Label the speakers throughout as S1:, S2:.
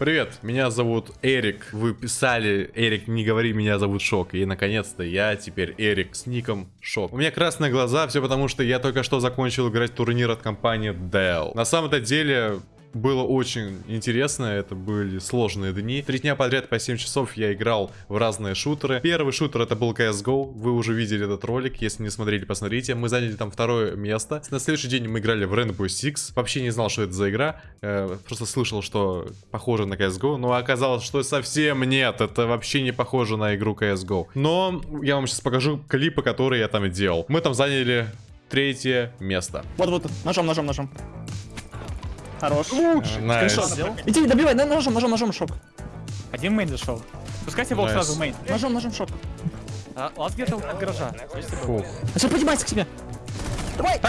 S1: Привет, меня зовут Эрик. Вы писали, Эрик, не говори, меня зовут Шок. И наконец-то я теперь Эрик с ником Шок. У меня красные глаза, все потому что я только что закончил играть турнир от компании Dell. На самом-то деле, было очень интересно, это были сложные дни. Три дня подряд по 7 часов я играл в разные шутеры. Первый шутер это был CSGO, вы уже видели этот ролик, если не смотрели, посмотрите. Мы заняли там второе место. На следующий день мы играли в Rainbow Six. Вообще не знал, что это за игра, э, просто слышал, что похоже на CSGO, но оказалось, что совсем нет, это вообще не похоже на игру CSGO. Но я вам сейчас покажу клипы, которые я там делал. Мы там заняли третье место.
S2: Вот-вот, ножом, ножом, ножом. Хорош.
S1: Nice.
S2: Скриншот сделал. Иди, добивай, на- ножом, ножом, ножом, шок.
S3: Один main зашел. Пускайте волк сразу в main.
S2: Ножом, ножом, шок.
S3: А, Лаз где-то от гаража.
S1: Фух.
S2: А сейчас поднимайся к себе. Давай!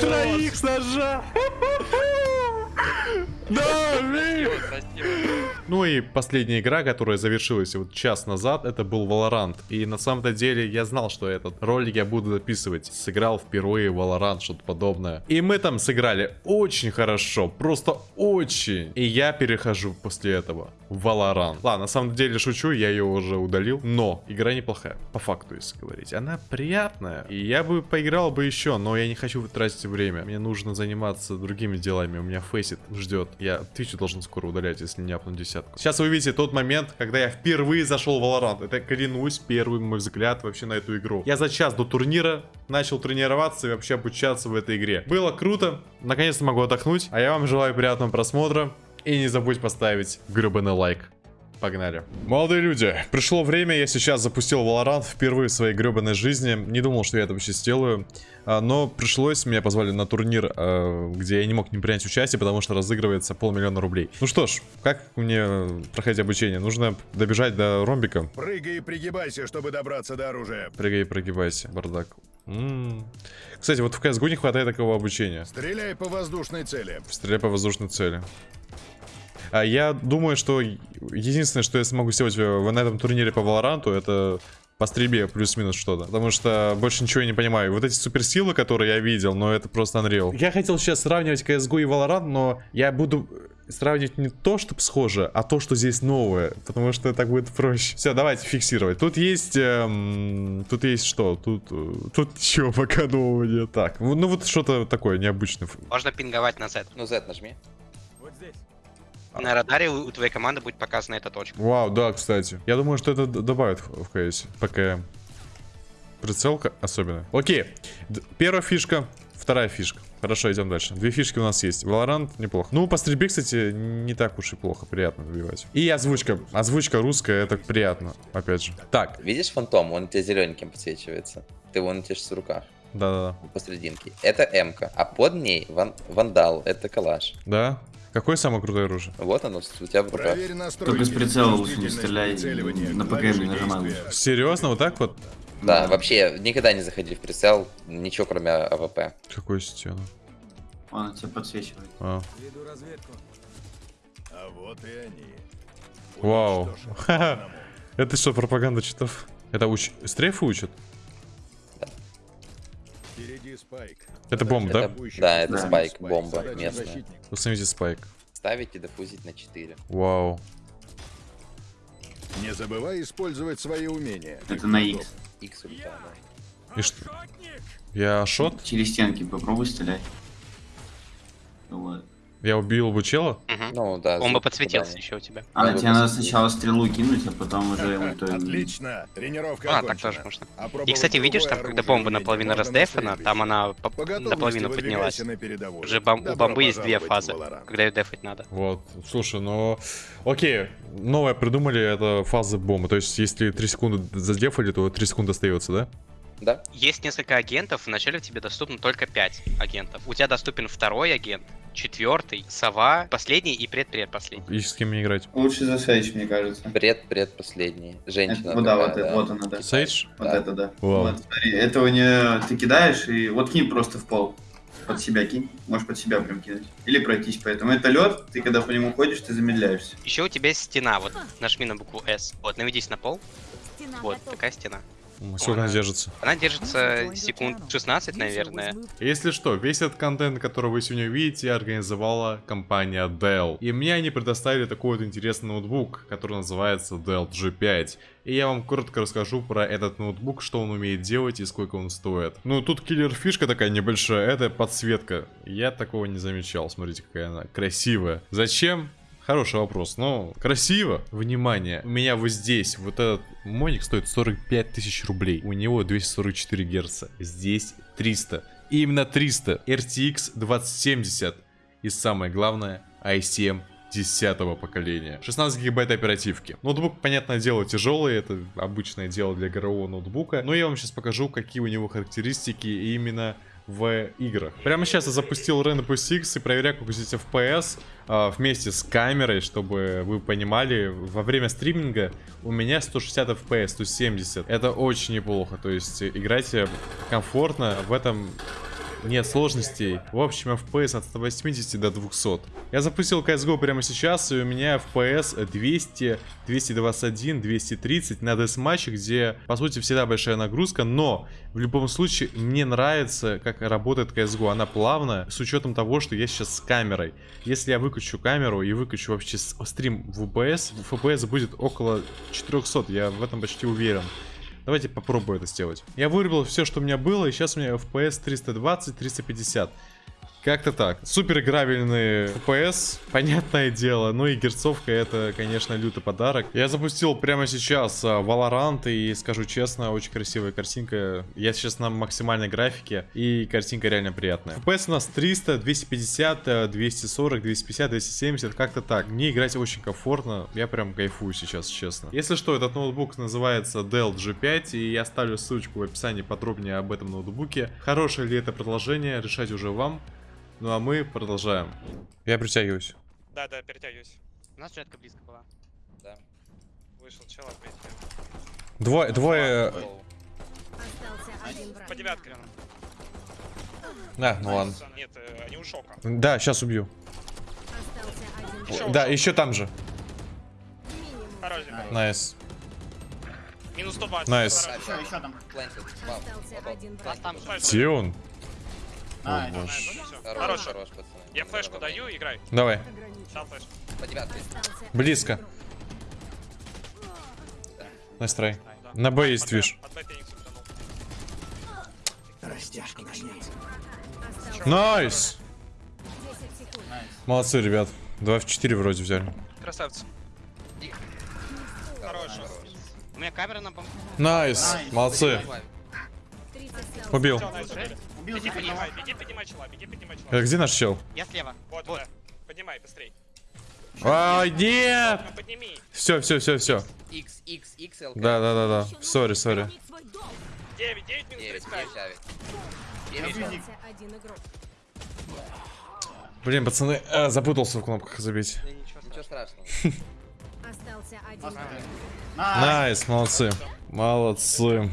S1: Троих с ножа! Да, Ну и последняя игра, которая завершилась вот час назад, это был Valorant. И на самом-то деле я знал, что этот ролик я буду записывать. Сыграл впервые Valorant, что-то подобное. И мы там сыграли очень хорошо, просто очень. И я перехожу после этого в Valorant. Ладно, на самом деле шучу, я ее уже удалил. Но игра неплохая, по факту, если говорить. Она приятная. И я бы поиграл бы еще, но я не хочу тратить время. Мне нужно заниматься другими делами. У меня фейсит ждет. Я Twitch должен скоро удалять, если не апну десятку. Сейчас вы увидите тот момент, когда я впервые зашел в Valorant. Это, клянусь, первый мой взгляд вообще на эту игру. Я за час до турнира начал тренироваться и вообще обучаться в этой игре. Было круто. Наконец-то могу отдохнуть. А я вам желаю приятного просмотра. И не забудь поставить гребаный лайк. Погнали. Молодые люди, пришло время, я сейчас запустил Valorant впервые в своей гребаной жизни. Не думал, что я это вообще сделаю. А, Но пришлось, меня позвали на турнир, а, где я не мог не принять участие, потому что разыгрывается полмиллиона рублей. Ну что ж, как мне проходить обучение? Нужно добежать до ромбика.
S4: Прыгай и пригибайся, чтобы добраться до оружия.
S1: Прыгай и прогибайся, бардак. М. Кстати, вот в CSGO не хватает такого обучения.
S4: Стреляй по воздушной цели.
S1: Стреляй по воздушной цели. А я думаю, что единственное, что я смогу сделать в- на этом турнире по Валоранту, это по стрельбе плюс-минус что-то. Потому что больше ничего я не понимаю. Вот эти суперсилы, которые я видел, но это просто Unreal. Я хотел сейчас сравнивать CSGO и Valorant, но я буду сравнивать не то, что схоже, а то, что здесь новое. Потому что так будет проще. Все, давайте фиксировать. Тут есть... эм, тут есть что? Тут... э, Тут ничего пока нового нет. Так, ну вот что-то такое необычное.
S5: Можно пинговать на Z.
S6: Ну, Z нажми.
S5: На радаре у у твоей команды будет показана эта точка.
S1: Вау, да, кстати. Я думаю, что это добавит в КС. ПКМ. Прицелка особенно. Окей. Д- Первая фишка, вторая фишка. Хорошо, идем дальше. Две фишки у нас есть. Valorant неплохо. Ну, по стрельбе, кстати, не так уж и плохо. Приятно добивать. И озвучка. Озвучка русская, это приятно. Опять же. Так,
S6: Видишь фантом? Он у тебя зелененьким подсвечивается. Ты вон у тебя сейчас в руках.
S1: да-да-да.
S6: Посерединке. Это М-ка. А под ней ван- вандал. Это калаш.
S1: Да? Какое самое крутое оружие?
S6: Вот оно у тебя в руках.
S7: Только с прицела лучше не стреляй, на ПКМ не нажимай.
S1: Серьезно, вот так вот?
S6: Да, вообще никогда не заходи в прицел. Ничего кроме АВП.
S1: Какую стену?
S7: Он тебя подсвечивает.
S1: А.
S4: А вот и они.
S1: Вау. Это что, пропаганда читов? Это уч... стрейфы учат?
S4: Впереди spike.
S1: Это бомба, да?
S6: Это- да, это
S7: Да.
S6: спайк, бомба местная.
S1: Установите спайк.
S6: Ставить и дофузить на 4.
S1: Вау.
S4: Не забывай использовать свои умения.
S7: Это на X.
S6: Икс улетал, да.
S1: И что? Я шот?
S7: Через стенки попробуй стрелять. Вот.
S1: Я убил бы чела?
S5: Мгм.
S6: Ну да.
S5: Он бы подсветился
S6: попадания.
S5: еще у тебя.
S7: А, тебе надо сначала стрелу кинуть, а потом уже ульту.
S4: Отлично. Тренировка
S5: А, так тоже можно. И, кстати, видишь, там, когда бомба наполовину раздефана, там она наполовину поднялась. Уже у бомбы есть две фазы, когда ее дефать надо.
S1: Вот, слушай, ну... Окей, новое придумали, это фаза бомбы. То есть, если 3 секунды задефали, то 3 секунды остается, да?
S6: Да?
S5: Есть несколько агентов, вначале тебе доступно только 5 агентов. У тебя доступен второй агент, четвертый, сова, последний и предпредпоследний.
S1: И с кем мне играть?
S7: Лучше за Сейдж, мне кажется.
S6: Пред, предпоследний. Женщина.
S7: вот да,
S6: такая,
S7: вот, это- вот она, да.
S1: Сейдж?
S7: Вот
S6: Да.
S7: это да.
S1: Вау.
S7: Вот, смотри, этого не ты кидаешь и вот кинь просто в пол. Под себя кинь. Можешь под себя прям кинуть. Или пройтись по этому. Это лед, ты когда по нему ходишь, ты замедляешься.
S5: Еще у тебя есть стена, вот нажми на букву S. Вот, наведись на пол, вот такая стена.
S1: Сколько она держится?
S5: Она держится секунд 16, наверное.
S1: Если что, весь этот контент, который вы сегодня увидите, организовала компания Dell. И мне они предоставили такой вот интересный ноутбук, который называется Dell G5. И я вам коротко расскажу про этот ноутбук, что он умеет делать и сколько он стоит. Ну, тут киллер фишка такая небольшая, это подсветка. Я такого не замечал, смотрите, какая она красивая. Зачем? Хороший вопрос, но красиво. Внимание, у меня вот здесь вот этот моник стоит 45 тысяч рублей. У него 244 герца. Здесь 300. И именно 300. RTX 2070. И самое главное, i7 10 поколения. 16 гигабайт оперативки. Ноутбук, понятное дело, тяжелый, это обычное дело для игрового ноутбука. Но я вам сейчас покажу, какие у него характеристики именно в играх. Прямо сейчас я запустил Rainbow Six и проверяю, как здесь FPS а, вместе с камерой, чтобы вы понимали, во время стриминга у меня 160 FPS, 170. Это очень неплохо, то есть играйте комфортно, в этом нет сложностей. В общем, FPS от 180 до 200. Я запустил CSGO прямо сейчас, и у меня FPS 200, 221, 230 на десматче, где, по сути, всегда большая нагрузка, но в любом случае мне нравится, как работает CSGO. Она плавная, с учетом того, что я сейчас с камерой. Если я выключу камеру и выключу вообще стрим в FPS, FPS будет около 400, я в этом почти уверен. Давайте попробую это сделать. Я вырубил все, что у меня было, и сейчас у меня FPS 320-350. Как-то так. Супер играбельный FPS, понятное дело. Ну и герцовка это, конечно, лютый подарок. Я запустил прямо сейчас а, Valorant и скажу честно, очень красивая картинка. Я сейчас на максимальной графике и картинка реально приятная. FPS у нас 300, 250, 240, 250, 270, как-то так. Мне играть очень комфортно, я прям кайфую сейчас, честно. Если что, этот ноутбук называется Dell G5 и я оставлю ссылочку в описании подробнее об этом ноутбуке. Хорошее ли это продолжение, решать уже вам. Ну а мы продолжаем. Я притягиваюсь.
S8: Да, да, перетягиваюсь.
S5: У нас жетка близко была.
S6: Да.
S8: Вышел чел опять.
S1: Двое, двое...
S8: По девятке рядом.
S1: Да, ну ладно.
S8: Нет, э, они у шока.
S1: Да, сейчас убью.
S8: Еще
S1: Да, еще там же. Nice.
S8: Минус 120.
S1: Nice.
S8: Хорош.
S7: Еще, еще там.
S6: Плантит. Вау.
S5: Нас там же.
S1: Где он?
S7: А,
S8: Nice.
S6: Хорош,
S8: Хорош.
S6: хорош, пацаны.
S8: Я флешку даю, играй.
S1: Давай.
S8: Дал флешку.
S6: По девятке.
S1: Близко. Nice try.
S8: Да.
S1: На Б есть
S8: утонул.
S1: Nice! Молодцы, ребят. 2 в 4 вроде взяли.
S8: Красавцы. Хорош.
S5: У меня камера на бом...
S1: Найс! Молодцы. Убил.
S8: Убили.
S7: Убил
S8: Беги, поднимай, беги, поднимай чела, беги, поднимай чела.
S1: Э, Где наш чел?
S5: Я слева.
S8: Вот,
S5: Вот.
S8: да. Поднимай, быстрей.
S1: Ай, нет!
S8: Подними.
S1: Все, все, все, все.
S6: X, X, X, LK.
S1: Да, да, да, да. Сори, сори.
S8: 9, 9 минус
S6: 9,
S8: 35.
S6: 9, 9.
S1: Блин, пацаны, э, запутался в кнопках забить.
S5: Да ничего
S6: Ничего
S5: страшного.
S2: Остался один.
S1: Nice, молодцы. Молодцы.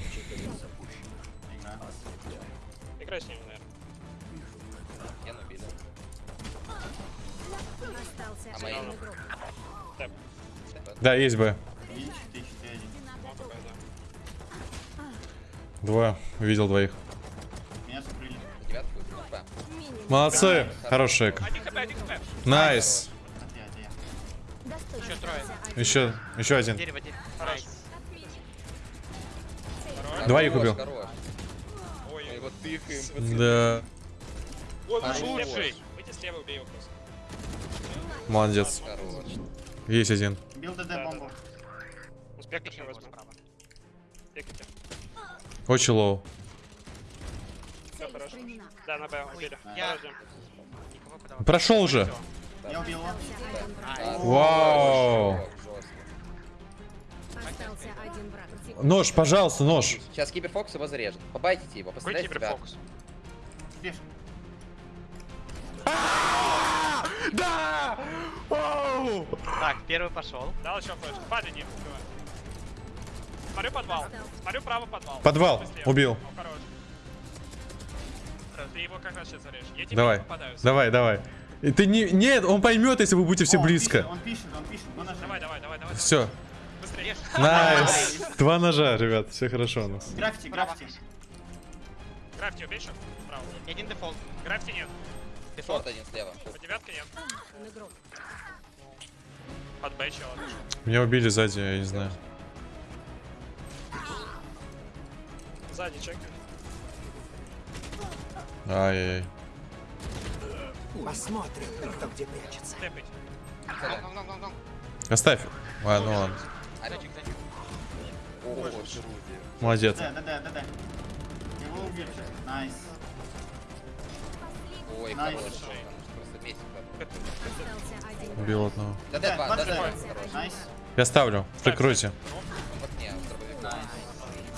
S8: Ними, наверное.
S6: Я.
S2: Остался
S6: А мои?
S2: один игрок.
S1: Да, есть Б. Два. Видел двоих.
S7: Меня закрыли.
S6: По девятку. Опа.
S1: Молодцы. Хороший
S7: eco. Nice.
S5: Еще трое.
S1: Еще, еще один.
S5: Дерево, дерево.
S8: Хорош.
S1: Двоих
S6: Хорош,
S1: убил.
S6: Пацаны.
S1: Да.
S8: ой,
S6: Хорош.
S8: выйди слева. Выйди слева, убей его просто.
S1: Молодец.
S6: Хорош.
S1: Есть один.
S7: Бил ДД бомбу.
S8: Успех
S5: Еще
S8: возьму.
S1: Очень low.
S8: Все хорошо. Да, на Б, убили.
S5: Я-.
S1: Прошел уже.
S7: Я убил его.
S6: А,
S1: Вау. Нож, пожалуйста, нож.
S6: Сейчас киберфокс его зарежет. Побайтите его,
S8: Какой
S6: постреляйте тебя.
S8: киберфокус?
S7: Бежь.
S1: Да! Оу!
S5: Так, первый пошел.
S8: Дал еще флешку. Падай, Дим, убивай. Смотрю подвал. Смотрю право подвал.
S1: Подвал. Убил.
S8: Ты его как раз сейчас зарежешь. Я тебе
S1: Давай.
S8: не попадаю.
S1: Давай, давай. И Ты не... Нет, он поймет, если вы будете все
S7: О,
S1: близко.
S7: Он пишет, он пишет, он пишет. Он нажимает.
S8: Давай, давай, давай, давай.
S1: Все. Nice. Два ножа, ребят, все хорошо у нас.
S7: Графти, графти.
S8: Графти убей.
S5: И один дефолт.
S8: Графти нет.
S6: Short один слева.
S8: По девятке нет. Под Б чего.
S1: Меня убили сзади, я не знаю.
S8: Сзади чек.
S1: Ай-яй-яй.
S8: Тэпать.
S1: Оставь. Ладно,
S6: О,
S1: Молодец.
S7: Да, да, да, да, да. Его убили. Nice.
S6: Ой,
S7: nice.
S6: хороший. Просто месяц.
S1: Убил одного.
S6: Да, да, два, да, да.
S7: Nice.
S1: Я ставлю. Прикройте.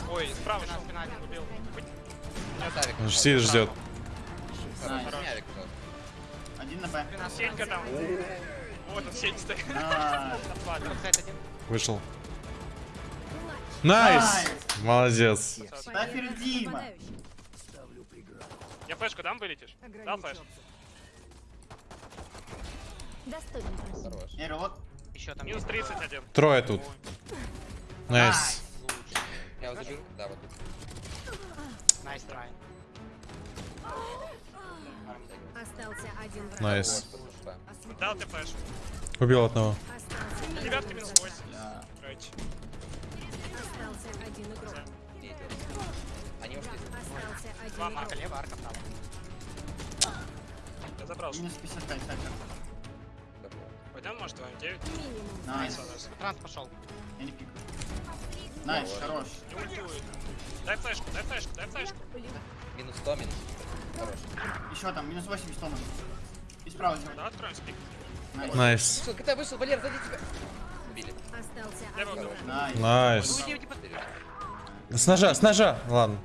S8: Ой, справа шел. Спина один убил.
S6: Савик.
S1: Он же сидит, ждет.
S7: Один на Б.
S8: Сенька там. Вот он, стоит. Отвалил.
S1: Вышел.
S7: Nice!
S1: Молодец.
S7: Ставь Дима.
S8: Я флешку дам, вылетишь? Дал
S6: flash?
S7: Эро, вот.
S5: Еще там
S8: Минус
S5: есть.
S8: 31.
S1: Трое тут. Nice.
S6: Я вот заберу. Да, вот тут.
S5: Nice try.
S9: Остался один враг.
S6: Nice. Да.
S8: Дал ты flash.
S1: Убил одного.
S8: Девятка минус 8.
S9: Остался один игрок.
S6: Они ушли.
S9: Остался один
S5: Два
S9: игрок.
S5: марка лево, арка право.
S8: Я забрал.
S7: Минус 55, так.
S8: Пойдем, может, твоим 9?
S9: Минимум.
S7: Найс.
S5: Транс пошел.
S7: Я не пикаю. Найс, хорош.
S8: Не ультует. Дай флешку, дай флешку, дай флешку.
S6: Минус 100, минус. Хорош.
S7: Еще там, минус 80 тонн. И справа.
S8: Да, откроем спик.
S7: Найс.
S6: Вышел, когда вышел, Валер, сзади тебя. Убили.
S5: Nice. Под-
S1: С ножа, с ножа. Ладно.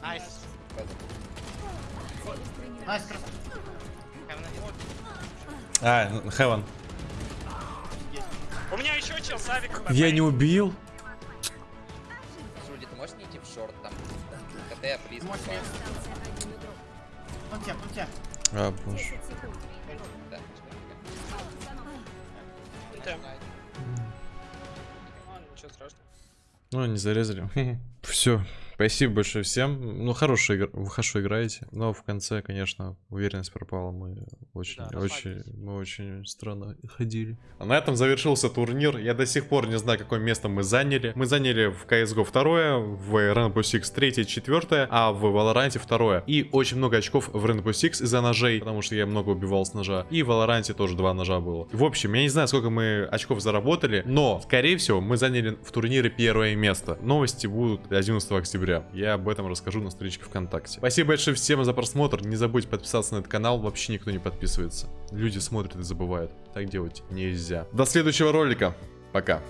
S7: Nice.
S5: Nice. Heaven.
S1: А, heaven.
S8: У меня еще чел, Савик.
S1: Я не убил.
S6: Жуди, ты можешь не идти в short там? КТ.
S7: Можешь
S9: игрок.
S7: Он тебя, он тебя.
S1: А, боже.
S9: 10 секунд.
S6: Да.
S8: Ладно, ничего страшного.
S1: Ну, не зарезали. Все. Спасибо большое всем. Ну, хорошо, игр... вы хорошо играете. Но в конце, конечно, уверенность пропала. Мы очень,
S5: Да,
S1: очень, мы очень странно ходили. А на этом завершился турнир. Я до сих пор не знаю, какое место мы заняли. Мы заняли в CSGO второе, в Rainbow Six третье, четвертое, а в Valorant второе. И очень много очков в Rainbow Six из-за ножей, потому что я много убивал с ножа. И в Valorant тоже два ножа было. В общем, я не знаю, сколько мы очков заработали, но, скорее всего, мы заняли в турнире первое место. Новости будут 11 октября. Я об этом расскажу на страничке ВКонтакте. Спасибо большое всем за просмотр. Не забудьте подписаться на этот канал. Вообще никто не подписывается. Люди смотрят и забывают. Так делать нельзя. До следующего ролика. Пока.